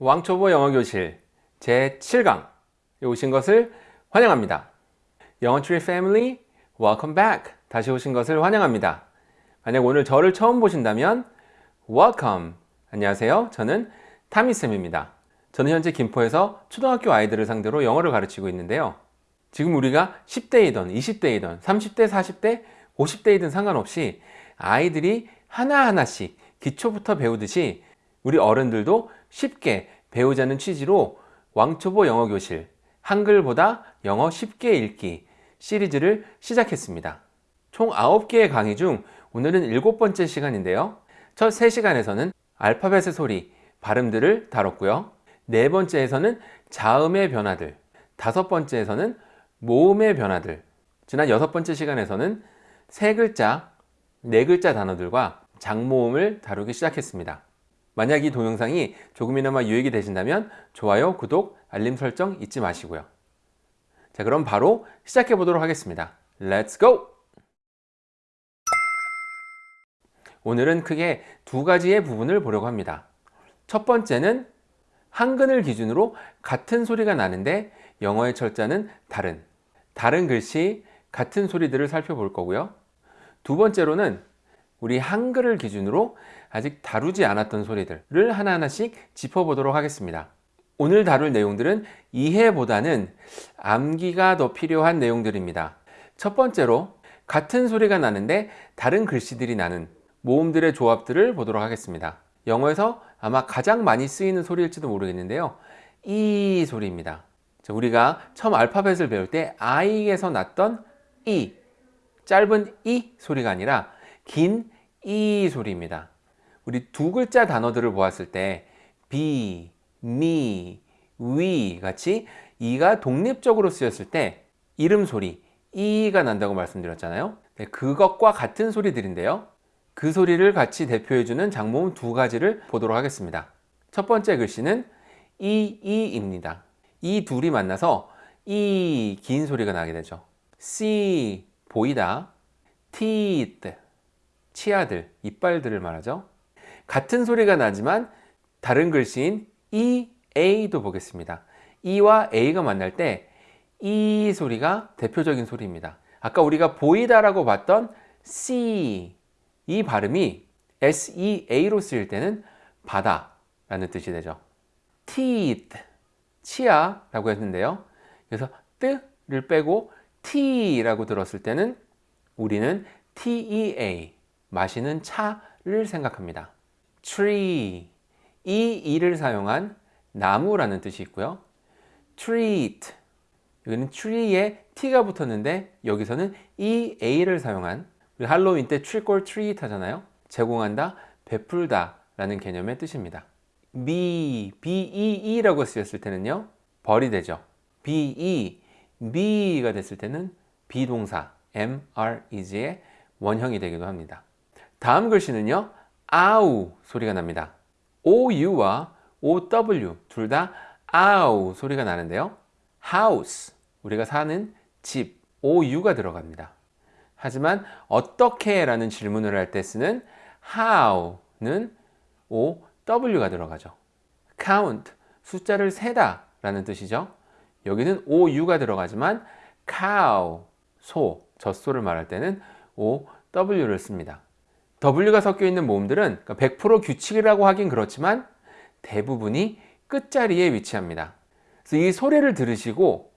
왕초보 영어교실 제7강에 오신 것을 환영합니다. 영어트리 패밀리 welcome back 다시 오신 것을 환영합니다. 만약 오늘 저를 처음 보신다면 welcome 안녕하세요. 저는 타미쌤입니다. 저는 현재 김포에서 초등학교 아이들을 상대로 영어를 가르치고 있는데요. 지금 우리가 10대이든 20대이든 30대, 40대, 50대이든 상관없이 아이들이 하나하나씩 기초부터 배우듯이 우리 어른들도 쉽게 배우자는 취지로 왕초보 영어교실 한글보다 영어 쉽게 읽기 시리즈를 시작했습니다. 총 9개의 강의 중 오늘은 일곱 번째 시간인데요. 첫 3시간에서는 알파벳의 소리, 발음들을 다뤘고요. 네 번째에서는 자음의 변화들, 다섯 번째에서는 모음의 변화들, 지난 여섯 번째 시간에서는 세 글자, 네 글자 단어들과 장모음을 다루기 시작했습니다. 만약 이 동영상이 조금이나마 유익이 되신다면 좋아요, 구독, 알림 설정 잊지 마시고요. 자 그럼 바로 시작해 보도록 하겠습니다. Let's go! 오늘은 크게 두 가지의 부분을 보려고 합니다. 첫 번째는 한글을 기준으로 같은 소리가 나는데 영어의 철자는 다른 다른 글씨, 같은 소리들을 살펴볼 거고요. 두 번째로는 우리 한글을 기준으로 아직 다루지 않았던 소리들을 하나하나씩 짚어보도록 하겠습니다. 오늘 다룰 내용들은 이해보다는 암기가 더 필요한 내용들입니다. 첫 번째로 같은 소리가 나는데 다른 글씨들이 나는 모음들의 조합들을 보도록 하겠습니다. 영어에서 아마 가장 많이 쓰이는 소리일지도 모르겠는데요. 이 소리입니다. 우리가 처음 알파벳을 배울 때 I에서 났던 이 짧은 이 소리가 아니라 긴 이 소리입니다. 우리 두 글자 단어들을 보았을 때 be, me, we 같이 이가 독립적으로 쓰였을 때 이름 소리 이가 난다고 말씀드렸잖아요. 네, 그것과 같은 소리들인데요. 그 소리를 같이 대표해주는 장모음 두 가지를 보도록 하겠습니다. 첫 번째 글씨는 이, 이입니다. 이 둘이 만나서 이 긴 소리가 나게 되죠. see, 보이다. teeth, 치아들, 이빨들을 말하죠. 같은 소리가 나지만 다른 글씨인 E, A도 보겠습니다. E와 A가 만날 때이 소리가 대표적인 소리입니다. 아까 우리가 보이다 라고 봤던 C 이 발음이 SEA로 쓰일 때는 바다 라는 뜻이 되죠. teeth 치아 라고 했는데요. 그래서 뜨를 빼고 T라고 들었을 때는 우리는 TEA 마시는 차를 생각합니다. tree 이 이를 사용한 나무라는 뜻이 있고요. treat 여기는 tree에 t가 붙었는데 여기서는 ea를 사용한 우리 할로윈 때 trick or treat 하잖아요. 제공한다, 베풀다 라는 개념의 뜻입니다. be, bee라고 쓰였을 때는요. 벌이 되죠. be, be가 됐을 때는 비동사 am, are, is의 원형이 되기도 합니다. 다음 글씨는요. 아우 소리가 납니다. OU와 OW 둘 다 아우 소리가 나는데요. house 우리가 사는 집 OU가 들어갑니다. 하지만 어떻게 라는 질문을 할 때 쓰는 how는 OW가 들어가죠. count 숫자를 세다 라는 뜻이죠. 여기는 OU가 들어가지만 cow 소, 젖소를 말할 때는 OW를 씁니다. W가 섞여 있는 모음들은 100% 그러니까 규칙이라고 하긴 그렇지만 대부분이 끝자리에 위치합니다. 그래서 이 소리를 들으시고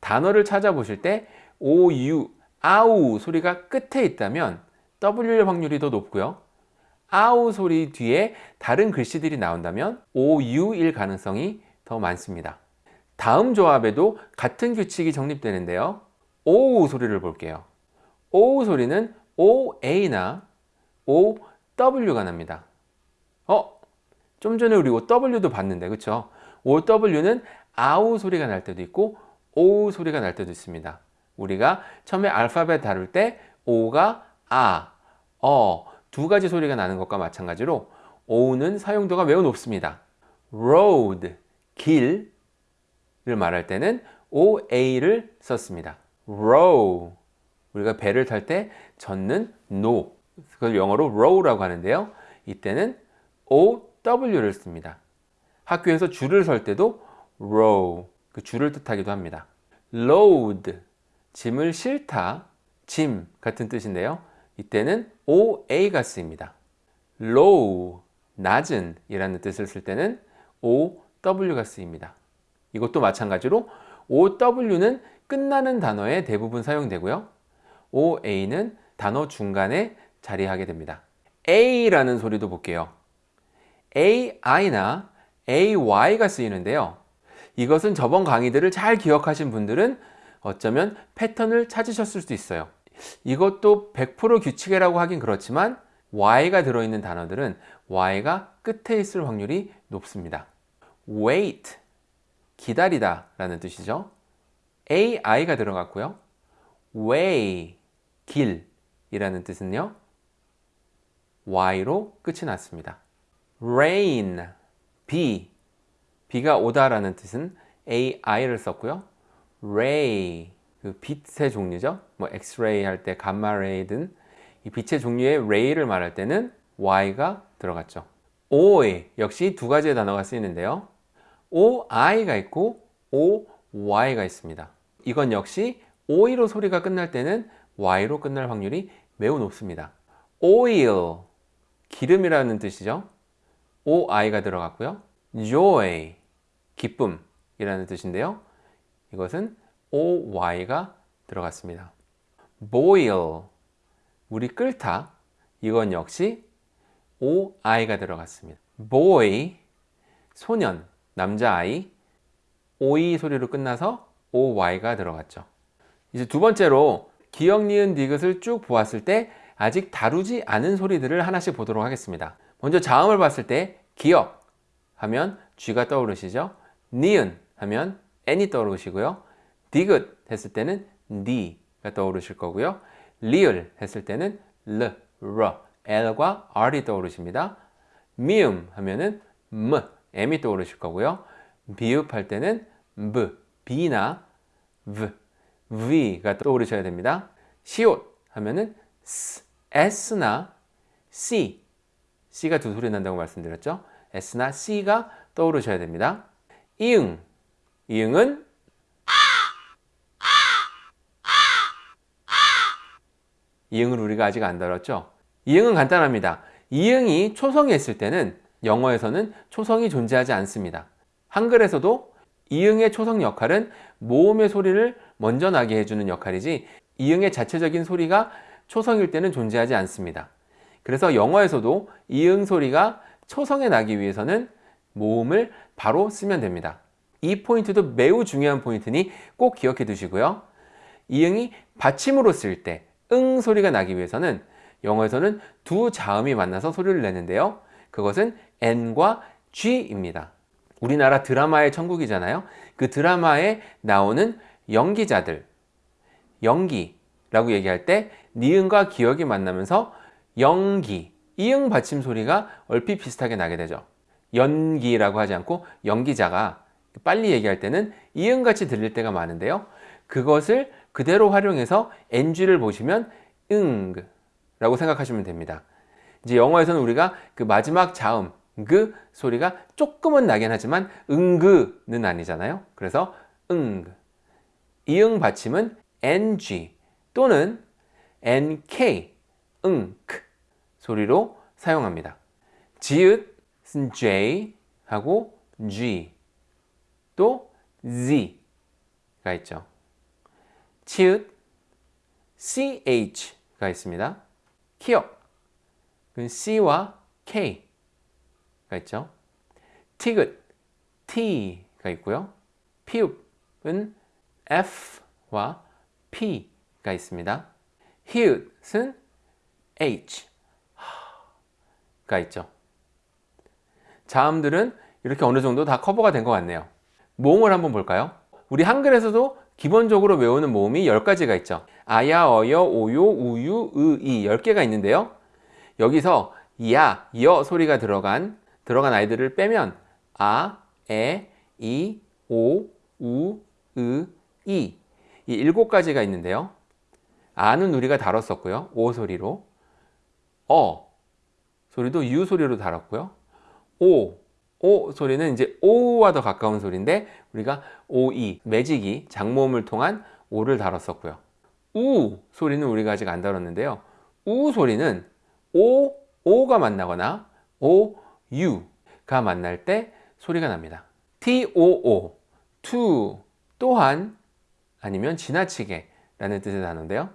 단어를 찾아보실 때 OU, 아우 소리가 끝에 있다면 W일 확률이 더 높고요. 아우 소리 뒤에 다른 글씨들이 나온다면 OU일 가능성이 더 많습니다. 다음 조합에도 같은 규칙이 정립되는데요. O 소리를 볼게요. O 소리는 OA나 OW가 납니다. 어? 좀 전에 우리 OW도 봤는데 그쵸? OW는 아우 소리가 날 때도 있고 O 소리가 날 때도 있습니다. 우리가 처음에 알파벳 다룰 때 O가 아, 어 두 가지 소리가 나는 것과 마찬가지로 O는 사용도가 매우 높습니다. road, 길을 말할 때는 OA를 썼습니다. row, 우리가 배를 탈 때 젓는 노, 그걸 영어로 row라고 하는데요. 이때는 OW를 씁니다. 학교에서 줄을 설 때도 row 그 줄을 뜻하기도 합니다. load 짐을 실다 짐 같은 뜻인데요. 이때는 oa가 쓰입니다. low 낮은 이라는 뜻을 쓸 때는 ow가 쓰입니다. 이것도 마찬가지로 ow는 끝나는 단어에 대부분 사용되고요. oa는 단어 중간에 자리하게 됩니다. a라는 소리도 볼게요. ai나 ay가 쓰이는데요. 이것은 저번 강의들을 잘 기억하신 분들은 어쩌면 패턴을 찾으셨을 수도 있어요. 이것도 100% 규칙이라고 하긴 그렇지만 y가 들어있는 단어들은 y가 끝에 있을 확률이 높습니다. wait, 기다리다 라는 뜻이죠. ai가 들어갔고요. way, 길 이라는 뜻은요. Y로 끝이 났습니다. rain, 비, 비가 오다 라는 뜻은 ai를 썼고요. ray, 그 빛의 종류죠. 뭐 엑스레이 할때 감마레이든 이 빛의 종류의 ray를 말할 때는 y가 들어갔죠. o에 역시 두 가지의 단어가 쓰이는데요. oi가 있고 oy가 있습니다. 이건 역시 o이로 소리가 끝날 때는 y로 끝날 확률이 매우 높습니다. oil 기름이라는 뜻이죠. oi가 들어갔고요. joy 기쁨이라는 뜻인데요. 이것은 oy가 들어갔습니다. boil 우리 끓다 이건 역시 oi가 들어갔습니다. boy 소년 남자아이 o이 소리로 끝나서 oy가 들어갔죠. 이제 두 번째로 기억, 니은, 디귿을 쭉 보았을 때 아직 다루지 않은 소리들을 하나씩 보도록 하겠습니다. 먼저 자음을 봤을 때 기억 하면 쥐가 떠오르시죠. 니은 하면 n이 떠오르시고요. 디귿 했을 때는 니가 떠오르실 거고요. 리을 했을 때는 르, 러, l과 r이 떠오르십니다. 미음 하면은 m, m이 떠오르실 거고요. 비읍 할 때는 b, b나 v, v가 떠오르셔야 됩니다. 시옷 하면은 s, s나 c, c가 두 소리 난다고 말씀드렸죠. s나 c가 떠오르셔야 됩니다. 이응, 이응은 이응을 우리가 아직 안 다뤘죠? 이응은 간단합니다. 이응이 초성이 있을 때는 영어에서는 초성이 존재하지 않습니다. 한글에서도 이응의 초성 역할은 모음의 소리를 먼저 나게 해주는 역할이지 이응의 자체적인 소리가 초성일 때는 존재하지 않습니다. 그래서 영어에서도 이응 소리가 초성에 나기 위해서는 모음을 바로 쓰면 됩니다. 이 포인트도 매우 중요한 포인트니 꼭 기억해 두시고요. 이응이 받침으로 쓸 때 응 소리가 나기 위해서는 영어에서는 두 자음이 만나서 소리를 내는데요. 그것은 N과 G입니다. 우리나라 드라마의 천국이잖아요. 그 드라마에 나오는 연기자들, 연기 라고 얘기할 때 니은과 기억이 만나면서 연기, 이응 받침 소리가 얼핏 비슷하게 나게 되죠. 연기라고 하지 않고 연기자가 빨리 얘기할 때는 이응같이 들릴 때가 많은데요. 그것을 그대로 활용해서 NG를 보시면 응 라고 생각하시면 됩니다. 이제 영어에서는 우리가 그 마지막 자음 그 소리가 조금은 나긴 하지만 응그는 아니잖아요. 그래서 응 이응 받침은 ng 또는 nk 응크 소리로 사용합니다. 지읒은 j 하고 g 또 z가 있죠. 치읓 ch가 있습니다. 기억 그 c와 k가 있죠. 티귿 t가 있고요. 피읍은 f와 p 가 있습니다. 히읗은 h가 있죠. 자음들은 이렇게 어느 정도 다 커버가 된 것 같네요. 모음을 한번 볼까요? 우리 한글에서도 기본적으로 외우는 모음이 10가지가 있죠. 아야, 어여, 오요, 우유, 으, 이 10개가 있는데요. 여기서 야, 여 소리가 들어간 들어간 아이들을 빼면 아, 에, 이, 오, 우, 으, 이. 이 일곱 가지가 있는데요. 아는 우리가 다뤘었고요. 오 소리로. 어 소리도 유 소리로 다뤘고요. 오 오 소리는 이제 오와 더 가까운 소리인데 우리가 오이 매직이 장모음을 통한 오를 다뤘었고요. 우 소리는 우리가 아직 안 다뤘는데요. 우 소리는 오 오가 만나거나 오 유가 만날 때 소리가 납니다. T O O to 또한 아니면 지나치게 라는 뜻의 단어인데요.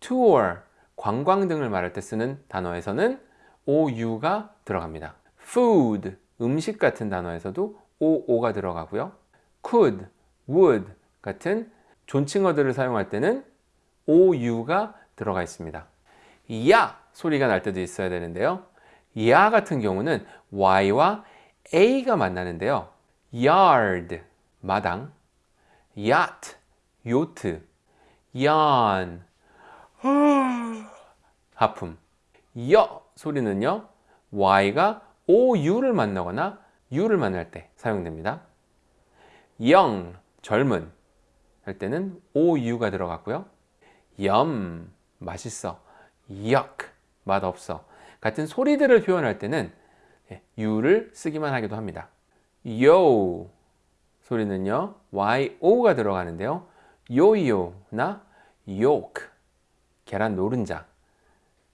Tour 관광 등을 말할 때 쓰는 단어에서는 ou가 들어갑니다. food 음식 같은 단어에서도 oo가 들어가고요. could, would 같은 존칭어들을 사용할 때는 ou가 들어가 있습니다. 야 소리가 날 때도 있어야 되는데요. 야 같은 경우는 y와 a가 만나는데요. yard 마당, yacht 요트, yawn 하품. 여 소리는요. y가 ou를 만나거나 u를 만날 때 사용됩니다. young 젊은 할 때는 ou가 들어갔고요. yum 맛있어. yuck 맛없어. 같은 소리들을 표현할 때는 u를 쓰기만 하기도 합니다. yo 소리는요. yo가 들어가는데요. 요요나 yolk 계란 노른자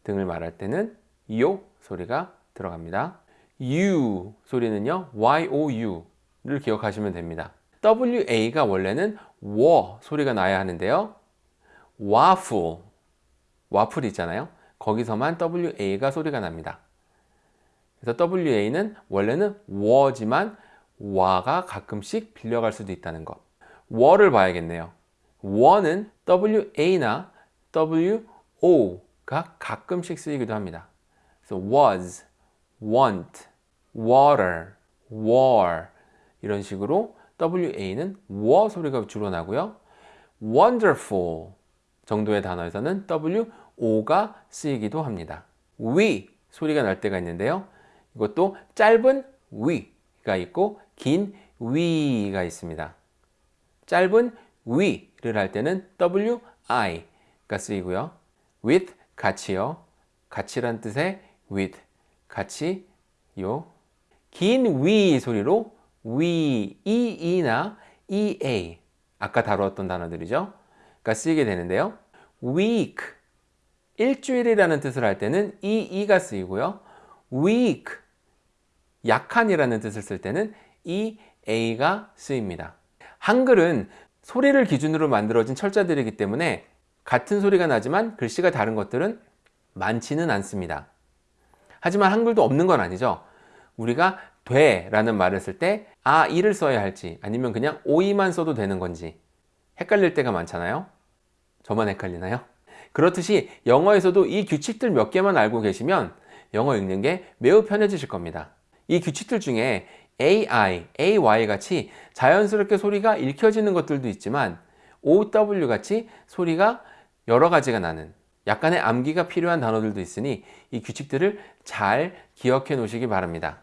등을 말할 때는 요 소리가 들어갑니다. U 소리는요. YOU를 기억하시면 됩니다. WA가 원래는 워 소리가 나야 하는데요. 와플, 와플 있잖아요. 거기서만 WA가 소리가 납니다. 그래서 WA는 원래는 워지만 와가 가끔씩 빌려갈 수도 있다는 것. 워를 봐야겠네요. 워는 WA나 WO가 가끔씩 쓰이기도 합니다. 그래서 was, want, water, war 이런 식으로 WA는 워 소리가 주로 나고요. wonderful 정도의 단어에서는 WO가 쓰이기도 합니다. we 소리가 날 때가 있는데요. 이것도 짧은 we가 있고 긴 we가 있습니다. 짧은 we를 할 때는 WI 가 쓰이고요. with 같이요. 같이란 뜻의 with 같이요. 긴 we 소리로 we, e나 ea 아까 다루었던 단어들이죠. 가 쓰이게 되는데요. week 일주일이라는 뜻을 할 때는 e가 쓰이고요. weak 약한이라는 뜻을 쓸 때는 ea가 쓰입니다. 한글은 소리를 기준으로 만들어진 철자들이기 때문에 같은 소리가 나지만 글씨가 다른 것들은 많지는 않습니다. 하지만 한글도 없는 건 아니죠. 우리가 돼 라는 말을 쓸 때 아, 이를 써야 할지 아니면 그냥 오이만 써도 되는 건지 헷갈릴 때가 많잖아요. 저만 헷갈리나요? 그렇듯이 영어에서도 이 규칙들 몇 개만 알고 계시면 영어 읽는 게 매우 편해지실 겁니다. 이 규칙들 중에 AI, AY 같이 자연스럽게 소리가 읽혀지는 것들도 있지만 OW 같이 소리가 여러 가지가 나는 약간의 암기가 필요한 단어들도 있으니 이 규칙들을 잘 기억해 놓으시기 바랍니다.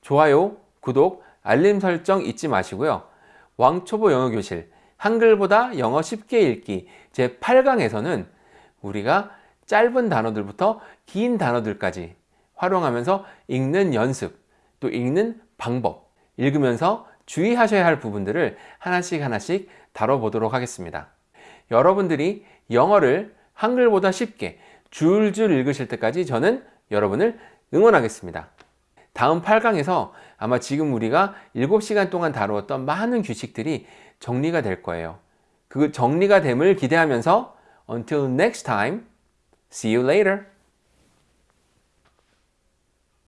좋아요, 구독, 알림 설정 잊지 마시고요. 왕초보 영어교실 한글보다 영어 쉽게 읽기 제 8강에서는 우리가 짧은 단어들부터 긴 단어들까지 활용하면서 읽는 연습, 또 읽는 방법, 읽으면서 주의하셔야 할 부분들을 하나씩 하나씩 다뤄보도록 하겠습니다. 여러분들이 영어를 한글보다 쉽게 줄줄 읽으실 때까지 저는 여러분을 응원하겠습니다. 다음 8강에서 아마 지금 우리가 7시간 동안 다루었던 많은 규칙들이 정리가 될 거예요. 그 정리가 됨을 기대하면서 Until next time, see you later.